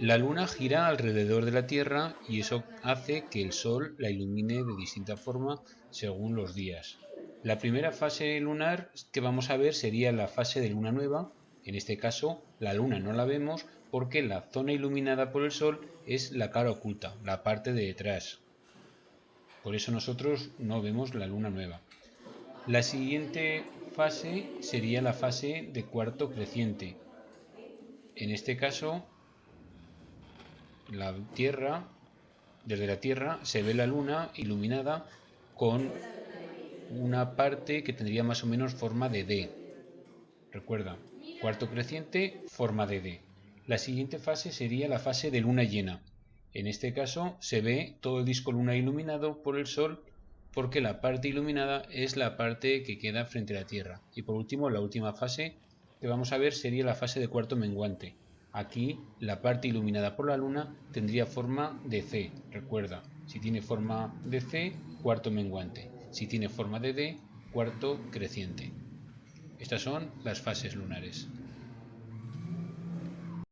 La luna gira alrededor de la Tierra y eso hace que el Sol la ilumine de distinta forma según los días. La primera fase lunar que vamos a ver sería la fase de luna nueva. En este caso, la luna no la vemos porque la zona iluminada por el Sol es la cara oculta, la parte de detrás. Por eso nosotros no vemos la luna nueva. La siguiente fase sería la fase de cuarto creciente. En este caso, la Tierra, desde la Tierra se ve la luna iluminada con una parte que tendría más o menos forma de D. Recuerda, cuarto creciente, forma de D. La siguiente fase sería la fase de luna llena. En este caso se ve todo el disco luna iluminado por el Sol porque la parte iluminada es la parte que queda frente a la Tierra. Y por último, la última fase que vamos a ver sería la fase de cuarto menguante. Aquí la parte iluminada por la luna tendría forma de C, recuerda, si tiene forma de C, cuarto menguante. Si tiene forma de D, cuarto creciente. Estas son las fases lunares.